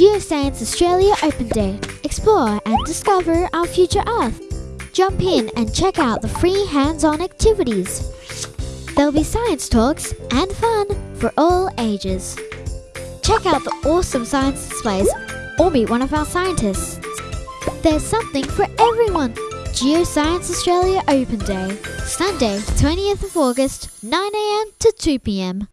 Geoscience Australia Open Day. Explore and discover our future Earth. Jump in and check out the free hands-on activities. There'll be science talks and fun for all ages. Check out the awesome science displays or meet one of our scientists. There's something for everyone. Geoscience Australia Open Day, Sunday, 20th of August, 9am to 2pm.